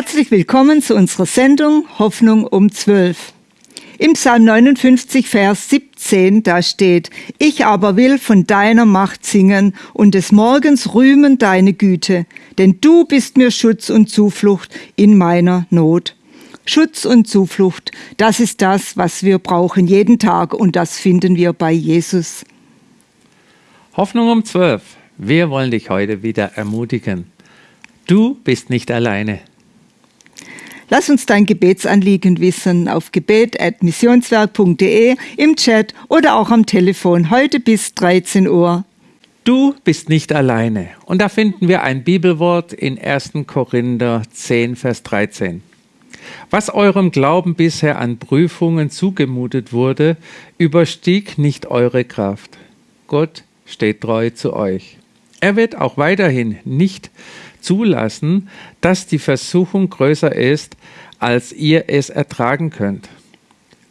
Herzlich willkommen zu unserer Sendung Hoffnung um 12. Im Psalm 59, Vers 17, da steht, Ich aber will von deiner Macht singen und des Morgens rühmen deine Güte, denn du bist mir Schutz und Zuflucht in meiner Not. Schutz und Zuflucht, das ist das, was wir brauchen jeden Tag und das finden wir bei Jesus. Hoffnung um 12. Wir wollen dich heute wieder ermutigen. Du bist nicht alleine. Lass uns dein Gebetsanliegen wissen auf gebet.missionswerk.de, im Chat oder auch am Telefon heute bis 13 Uhr. Du bist nicht alleine. Und da finden wir ein Bibelwort in 1. Korinther 10, Vers 13. Was eurem Glauben bisher an Prüfungen zugemutet wurde, überstieg nicht eure Kraft. Gott steht treu zu euch. Er wird auch weiterhin nicht zulassen, dass die Versuchung größer ist, als ihr es ertragen könnt.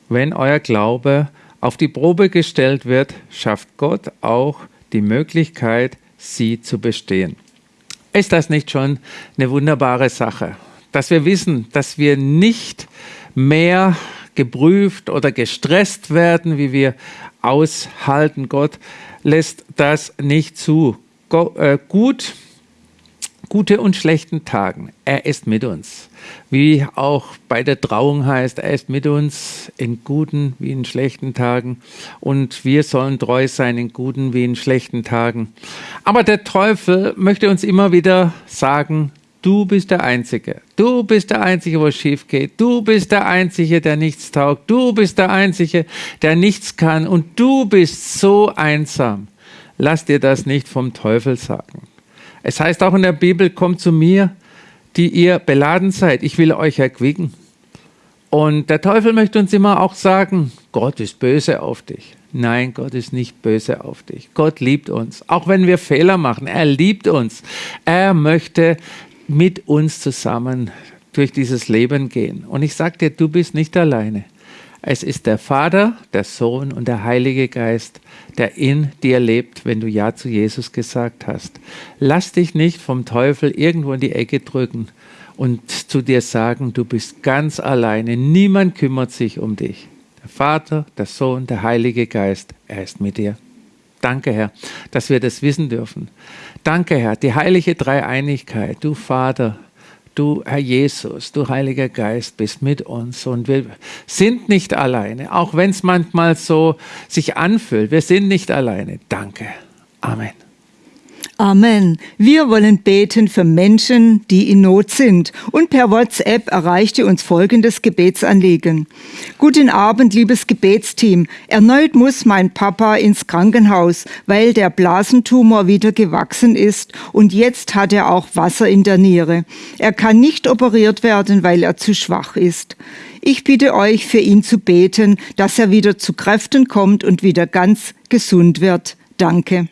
Wenn euer Glaube auf die Probe gestellt wird, schafft Gott auch die Möglichkeit, sie zu bestehen. Ist das nicht schon eine wunderbare Sache? Dass wir wissen, dass wir nicht mehr geprüft oder gestresst werden, wie wir aushalten. Gott lässt das nicht zu. Äh, gut gute und schlechten Tagen. Er ist mit uns. Wie auch bei der Trauung heißt, er ist mit uns in guten wie in schlechten Tagen. Und wir sollen treu sein in guten wie in schlechten Tagen. Aber der Teufel möchte uns immer wieder sagen, du bist der Einzige. Du bist der Einzige, wo es schief geht. Du bist der Einzige, der nichts taugt. Du bist der Einzige, der nichts kann. Und du bist so einsam. Lass dir das nicht vom Teufel sagen. Es heißt auch in der Bibel, kommt zu mir, die ihr beladen seid, ich will euch erquicken. Und der Teufel möchte uns immer auch sagen, Gott ist böse auf dich. Nein, Gott ist nicht böse auf dich. Gott liebt uns. Auch wenn wir Fehler machen, er liebt uns. Er möchte mit uns zusammen durch dieses Leben gehen. Und ich sage dir, du bist nicht alleine. Es ist der Vater, der Sohn und der Heilige Geist, der in dir lebt, wenn du Ja zu Jesus gesagt hast. Lass dich nicht vom Teufel irgendwo in die Ecke drücken und zu dir sagen, du bist ganz alleine, niemand kümmert sich um dich. Der Vater, der Sohn, der Heilige Geist, er ist mit dir. Danke, Herr, dass wir das wissen dürfen. Danke, Herr, die heilige Dreieinigkeit, du Vater, du, Herr Jesus, du Heiliger Geist, bist mit uns und wir sind nicht alleine, auch wenn es manchmal so sich anfühlt. Wir sind nicht alleine. Danke. Amen. Amen. Wir wollen beten für Menschen, die in Not sind. Und per WhatsApp erreichte uns folgendes Gebetsanliegen. Guten Abend, liebes Gebetsteam. Erneut muss mein Papa ins Krankenhaus, weil der Blasentumor wieder gewachsen ist und jetzt hat er auch Wasser in der Niere. Er kann nicht operiert werden, weil er zu schwach ist. Ich bitte euch, für ihn zu beten, dass er wieder zu Kräften kommt und wieder ganz gesund wird. Danke.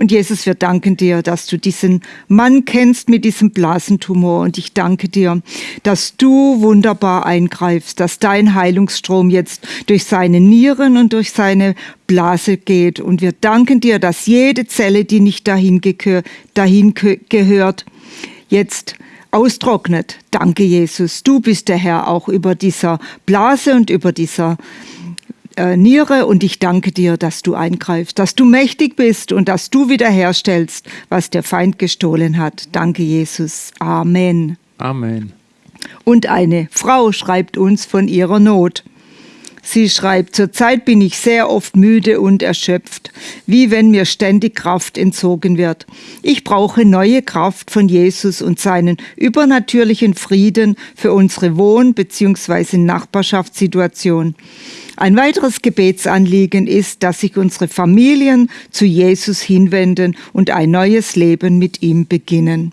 Und Jesus, wir danken dir, dass du diesen Mann kennst mit diesem Blasentumor. Und ich danke dir, dass du wunderbar eingreifst, dass dein Heilungsstrom jetzt durch seine Nieren und durch seine Blase geht. Und wir danken dir, dass jede Zelle, die nicht dahin, dahin gehört, jetzt austrocknet. Danke, Jesus. Du bist der Herr auch über dieser Blase und über dieser äh, Niere und ich danke dir, dass du eingreifst, dass du mächtig bist und dass du wiederherstellst, was der Feind gestohlen hat. Danke, Jesus. Amen. Amen. Und eine Frau schreibt uns von ihrer Not. Sie schreibt, zurzeit bin ich sehr oft müde und erschöpft, wie wenn mir ständig Kraft entzogen wird. Ich brauche neue Kraft von Jesus und seinen übernatürlichen Frieden für unsere Wohn- bzw. Nachbarschaftssituation. Ein weiteres Gebetsanliegen ist, dass sich unsere Familien zu Jesus hinwenden und ein neues Leben mit ihm beginnen.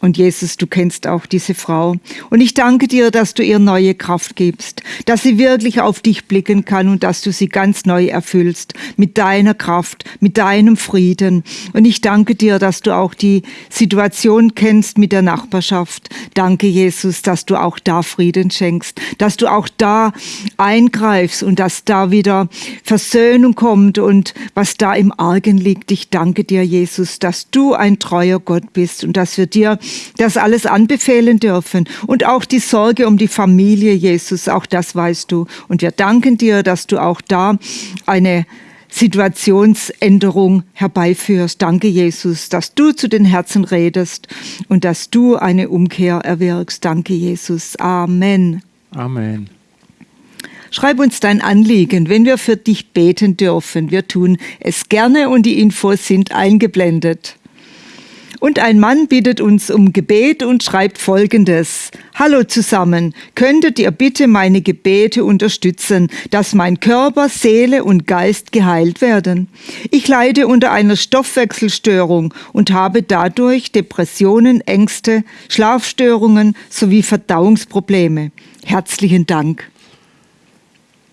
Und Jesus, du kennst auch diese Frau. Und ich danke dir, dass du ihr neue Kraft gibst, dass sie wirklich auf dich blicken kann und dass du sie ganz neu erfüllst mit deiner Kraft, mit deinem Frieden. Und ich danke dir, dass du auch die Situation kennst mit der Nachbarschaft. Danke, Jesus, dass du auch da Frieden schenkst, dass du auch da eingreifst und dass da wieder Versöhnung kommt und was da im Argen liegt. Ich danke dir, Jesus, dass du ein treuer Gott bist und dass wir dir das alles anbefehlen dürfen. Und auch die Sorge um die Familie, Jesus, auch das weißt du. Und wir danken dir, dass du auch da eine Situationsänderung herbeiführst. Danke, Jesus, dass du zu den Herzen redest und dass du eine Umkehr erwirkst. Danke, Jesus. Amen. Amen. Schreib uns dein Anliegen, wenn wir für dich beten dürfen. Wir tun es gerne und die Infos sind eingeblendet. Und ein Mann bittet uns um Gebet und schreibt Folgendes. Hallo zusammen, könntet ihr bitte meine Gebete unterstützen, dass mein Körper, Seele und Geist geheilt werden? Ich leide unter einer Stoffwechselstörung und habe dadurch Depressionen, Ängste, Schlafstörungen sowie Verdauungsprobleme. Herzlichen Dank.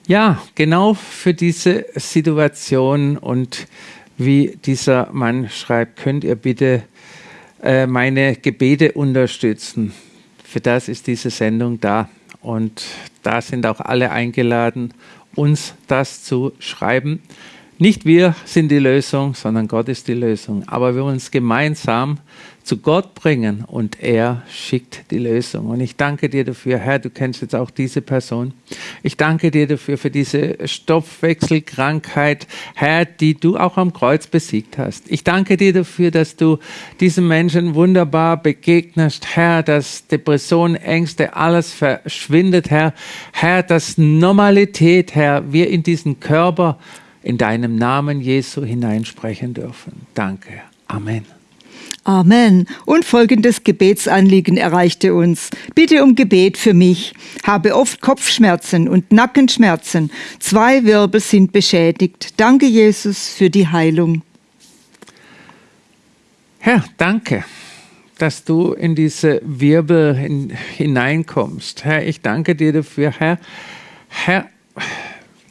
Ja, genau für diese Situation und wie dieser Mann schreibt, könnt ihr bitte äh, meine Gebete unterstützen. Für das ist diese Sendung da. Und da sind auch alle eingeladen, uns das zu schreiben. Nicht wir sind die Lösung, sondern Gott ist die Lösung. Aber wir uns gemeinsam zu Gott bringen und er schickt die Lösung. Und ich danke dir dafür, Herr, du kennst jetzt auch diese Person. Ich danke dir dafür, für diese Stoffwechselkrankheit, Herr, die du auch am Kreuz besiegt hast. Ich danke dir dafür, dass du diesen Menschen wunderbar begegnest, Herr, dass Depressionen, Ängste, alles verschwindet, Herr. Herr, dass Normalität, Herr, wir in diesen Körper in deinem Namen Jesu hineinsprechen dürfen. Danke. Amen. Amen. Und folgendes Gebetsanliegen erreichte uns. Bitte um Gebet für mich. Habe oft Kopfschmerzen und Nackenschmerzen. Zwei Wirbel sind beschädigt. Danke, Jesus, für die Heilung. Herr, danke, dass du in diese Wirbel in, hineinkommst. Herr, ich danke dir dafür, Herr. Herr,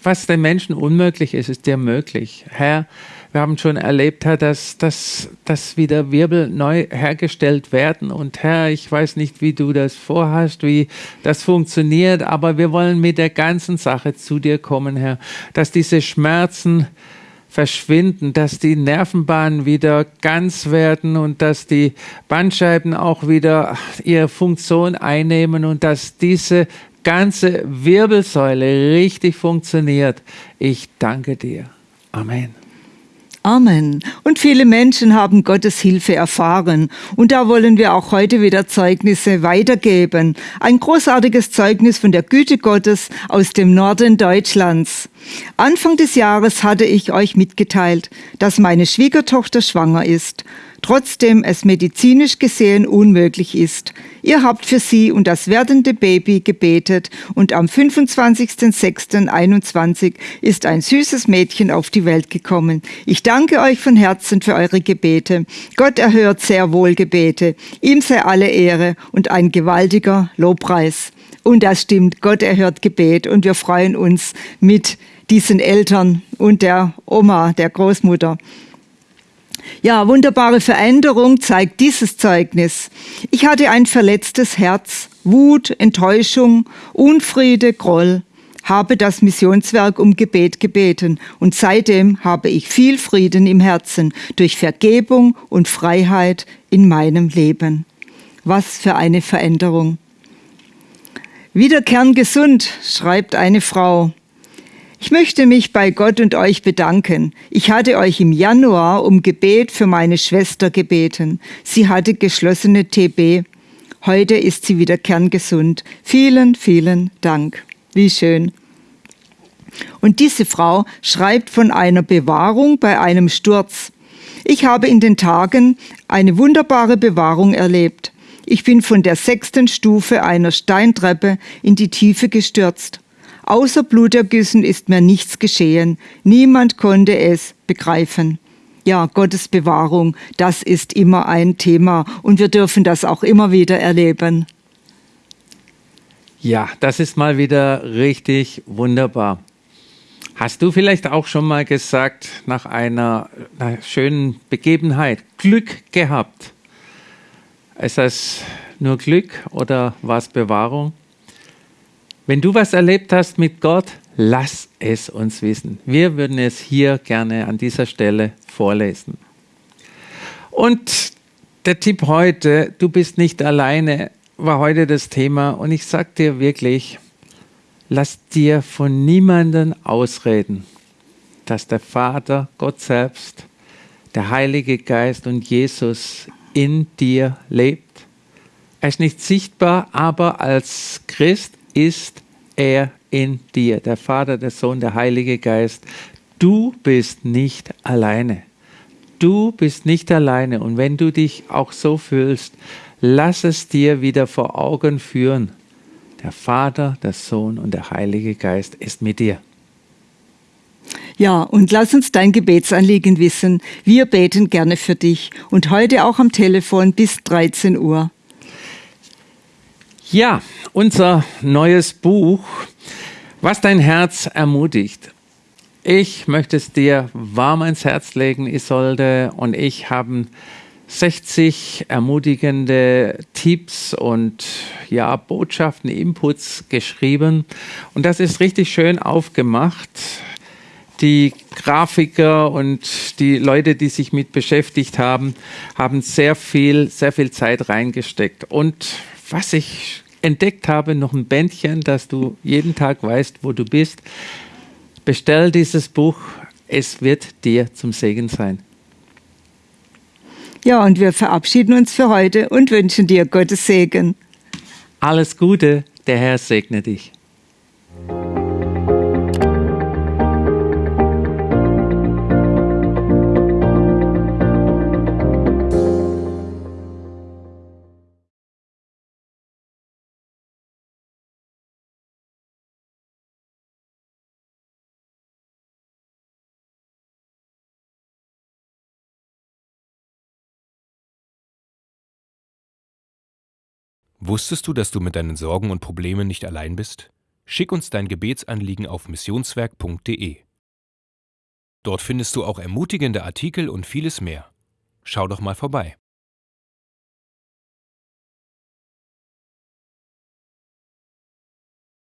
was den Menschen unmöglich ist, ist dir möglich. Herr, wir haben schon erlebt, Herr, dass, dass, dass wieder Wirbel neu hergestellt werden. Und Herr, ich weiß nicht, wie du das vorhast, wie das funktioniert, aber wir wollen mit der ganzen Sache zu dir kommen, Herr, dass diese Schmerzen verschwinden, dass die Nervenbahnen wieder ganz werden und dass die Bandscheiben auch wieder ihre Funktion einnehmen und dass diese ganze Wirbelsäule richtig funktioniert. Ich danke dir. Amen. Amen. Und viele Menschen haben Gottes Hilfe erfahren. Und da wollen wir auch heute wieder Zeugnisse weitergeben. Ein großartiges Zeugnis von der Güte Gottes aus dem Norden Deutschlands. Anfang des Jahres hatte ich euch mitgeteilt, dass meine Schwiegertochter schwanger ist trotzdem es medizinisch gesehen unmöglich ist. Ihr habt für sie und das werdende Baby gebetet und am 25.06.21 ist ein süßes Mädchen auf die Welt gekommen. Ich danke euch von Herzen für eure Gebete. Gott erhört sehr wohl Gebete. Ihm sei alle Ehre und ein gewaltiger Lobpreis. Und das stimmt, Gott erhört Gebet und wir freuen uns mit diesen Eltern und der Oma, der Großmutter. Ja, wunderbare Veränderung zeigt dieses Zeugnis. Ich hatte ein verletztes Herz, Wut, Enttäuschung, Unfriede, Groll, habe das Missionswerk um Gebet gebeten und seitdem habe ich viel Frieden im Herzen durch Vergebung und Freiheit in meinem Leben. Was für eine Veränderung. Wieder kerngesund, schreibt eine Frau. Ich möchte mich bei Gott und euch bedanken. Ich hatte euch im Januar um Gebet für meine Schwester gebeten. Sie hatte geschlossene TB. Heute ist sie wieder kerngesund. Vielen, vielen Dank. Wie schön. Und diese Frau schreibt von einer Bewahrung bei einem Sturz. Ich habe in den Tagen eine wunderbare Bewahrung erlebt. Ich bin von der sechsten Stufe einer Steintreppe in die Tiefe gestürzt. Außer Blutergüssen ist mir nichts geschehen. Niemand konnte es begreifen. Ja, Gottes Bewahrung, das ist immer ein Thema und wir dürfen das auch immer wieder erleben. Ja, das ist mal wieder richtig wunderbar. Hast du vielleicht auch schon mal gesagt, nach einer, einer schönen Begebenheit, Glück gehabt? Ist das nur Glück oder war es Bewahrung? Wenn du was erlebt hast mit Gott, lass es uns wissen. Wir würden es hier gerne an dieser Stelle vorlesen. Und der Tipp heute, du bist nicht alleine, war heute das Thema. Und ich sag dir wirklich, lass dir von niemandem ausreden, dass der Vater, Gott selbst, der Heilige Geist und Jesus in dir lebt. Er ist nicht sichtbar, aber als Christ ist er in dir, der Vater, der Sohn, der Heilige Geist. Du bist nicht alleine. Du bist nicht alleine. Und wenn du dich auch so fühlst, lass es dir wieder vor Augen führen. Der Vater, der Sohn und der Heilige Geist ist mit dir. Ja, und lass uns dein Gebetsanliegen wissen. Wir beten gerne für dich und heute auch am Telefon bis 13 Uhr. Ja, unser neues Buch, was dein Herz ermutigt. Ich möchte es dir warm ans Herz legen, Isolde, und ich haben 60 ermutigende Tipps und ja, Botschaften, Inputs geschrieben. Und das ist richtig schön aufgemacht. Die Grafiker und die Leute, die sich mit beschäftigt haben, haben sehr viel, sehr viel Zeit reingesteckt. Und was ich entdeckt habe, noch ein Bändchen, dass du jeden Tag weißt, wo du bist. Bestell dieses Buch, es wird dir zum Segen sein. Ja, und wir verabschieden uns für heute und wünschen dir Gottes Segen. Alles Gute, der Herr segne dich. Wusstest du, dass du mit deinen Sorgen und Problemen nicht allein bist? Schick uns dein Gebetsanliegen auf missionswerk.de. Dort findest du auch ermutigende Artikel und vieles mehr. Schau doch mal vorbei.